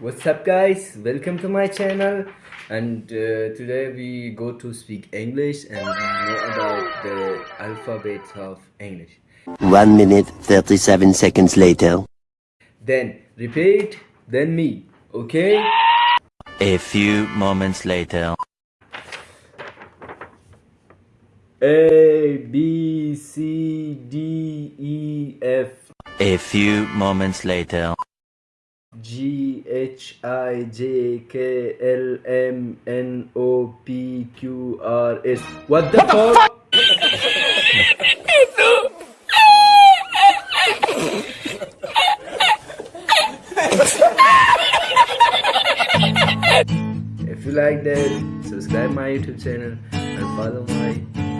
What's up guys? Welcome to my channel and uh, today we go to speak English and know about the alphabet of English. 1 minute 37 seconds later. Then repeat, then me. Okay? A few moments later. A B C D E F A few moments later. G H I J K L M N O P Q R S. What the fuck? if you like that, subscribe my YouTube channel and follow my